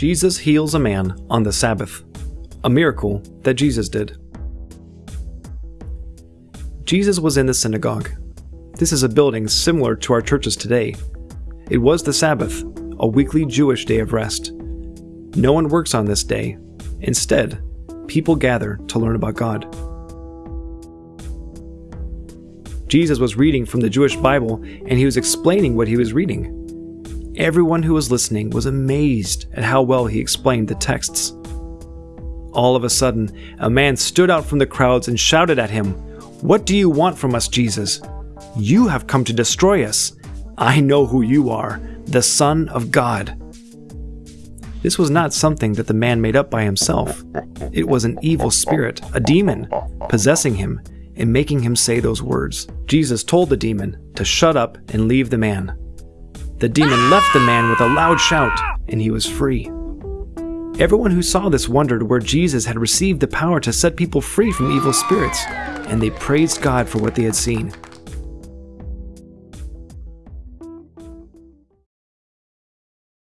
Jesus heals a man on the Sabbath, a miracle that Jesus did. Jesus was in the synagogue. This is a building similar to our churches today. It was the Sabbath, a weekly Jewish day of rest. No one works on this day. Instead, people gather to learn about God. Jesus was reading from the Jewish Bible and he was explaining what he was reading. Everyone who was listening was amazed at how well he explained the texts. All of a sudden, a man stood out from the crowds and shouted at him, What do you want from us, Jesus? You have come to destroy us. I know who you are, the Son of God. This was not something that the man made up by himself. It was an evil spirit, a demon, possessing him and making him say those words. Jesus told the demon to shut up and leave the man. The demon left the man with a loud shout, and he was free. Everyone who saw this wondered where Jesus had received the power to set people free from evil spirits, and they praised God for what they had seen.